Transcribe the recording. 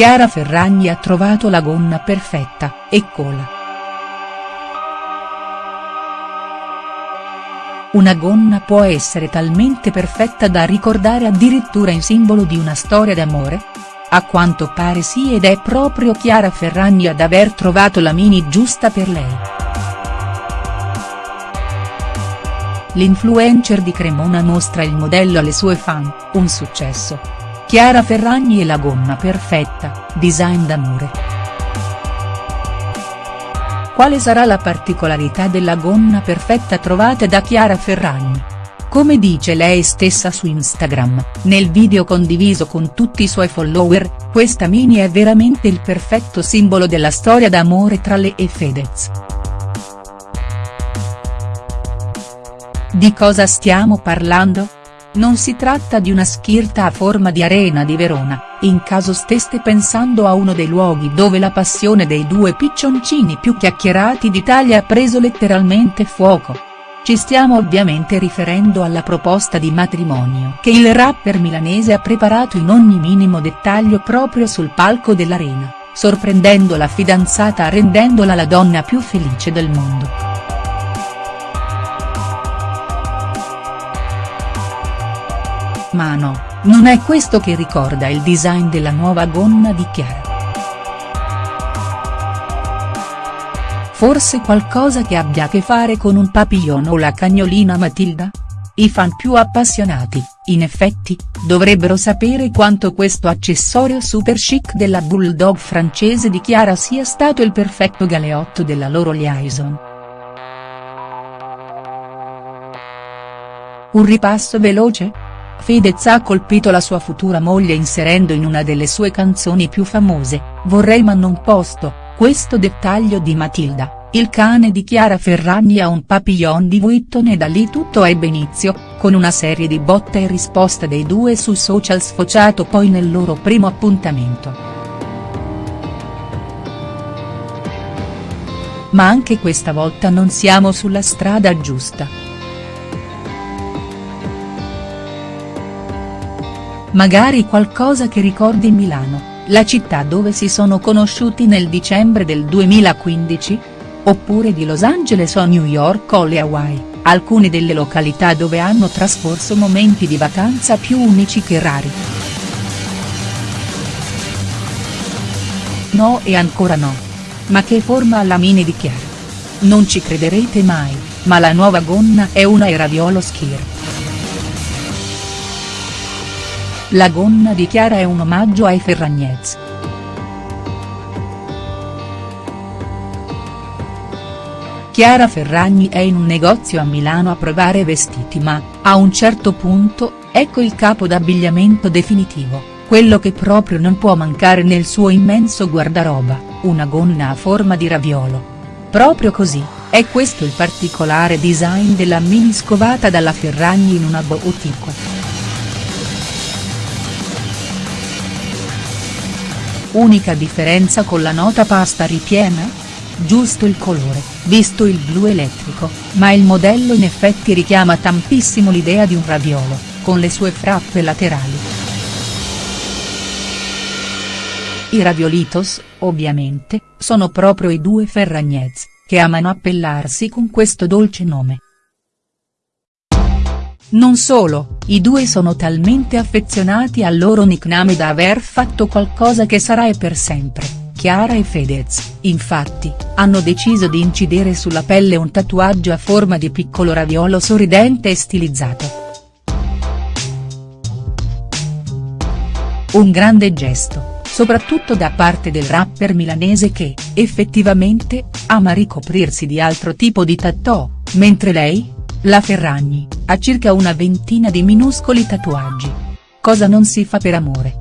Chiara Ferragni ha trovato la gonna perfetta, eccola. Una gonna può essere talmente perfetta da ricordare addirittura in simbolo di una storia d'amore? A quanto pare sì ed è proprio Chiara Ferragni ad aver trovato la mini giusta per lei. L'influencer di Cremona mostra il modello alle sue fan, un successo. Chiara Ferragni e la gonna perfetta, design d'amore. Quale sarà la particolarità della gonna perfetta trovata da Chiara Ferragni? Come dice lei stessa su Instagram, nel video condiviso con tutti i suoi follower, questa mini è veramente il perfetto simbolo della storia d'amore tra lei e Fedez. Di cosa stiamo parlando? Non si tratta di una schirta a forma di arena di Verona, in caso steste pensando a uno dei luoghi dove la passione dei due piccioncini più chiacchierati d'Italia ha preso letteralmente fuoco. Ci stiamo ovviamente riferendo alla proposta di matrimonio che il rapper milanese ha preparato in ogni minimo dettaglio proprio sul palco dell'Arena, sorprendendo la fidanzata rendendola la donna più felice del mondo. Ma no, non è questo che ricorda il design della nuova gonna di Chiara. Forse qualcosa che abbia a che fare con un papillon o la cagnolina Matilda? I fan più appassionati, in effetti, dovrebbero sapere quanto questo accessorio super chic della bulldog francese di Chiara sia stato il perfetto galeotto della loro liaison. Un ripasso veloce?. Fedez ha colpito la sua futura moglie inserendo in una delle sue canzoni più famose, Vorrei ma non posto, questo dettaglio di Matilda, il cane di Chiara Ferragni ha un papillon di Vuitton e da lì tutto ebbe inizio, con una serie di botta e risposta dei due su social sfociato poi nel loro primo appuntamento. Ma anche questa volta non siamo sulla strada giusta. Magari qualcosa che ricordi Milano, la città dove si sono conosciuti nel dicembre del 2015? Oppure di Los Angeles o New York o le Hawaii, alcune delle località dove hanno trascorso momenti di vacanza più unici che rari. No e ancora no. Ma che forma ha la mini di Chiara? Non ci crederete mai, ma la nuova gonna è una Eraviolo Skir. La gonna di Chiara è un omaggio ai Ferragnez. Chiara Ferragni è in un negozio a Milano a provare vestiti ma, a un certo punto, ecco il capo d'abbigliamento definitivo, quello che proprio non può mancare nel suo immenso guardaroba, una gonna a forma di raviolo. Proprio così, è questo il particolare design della mini scovata dalla Ferragni in una boutique. Unica differenza con la nota pasta ripiena? Giusto il colore, visto il blu elettrico, ma il modello in effetti richiama tantissimo l'idea di un raviolo, con le sue frappe laterali. I raviolitos, ovviamente, sono proprio i due Ferragnez, che amano appellarsi con questo dolce nome. Non solo, i due sono talmente affezionati al loro nickname da aver fatto qualcosa che sarà e per sempre, Chiara e Fedez, infatti, hanno deciso di incidere sulla pelle un tatuaggio a forma di piccolo raviolo sorridente e stilizzato. Un grande gesto, soprattutto da parte del rapper milanese che, effettivamente, ama ricoprirsi di altro tipo di tattoo, mentre lei, la Ferragni, ha circa una ventina di minuscoli tatuaggi. Cosa non si fa per amore.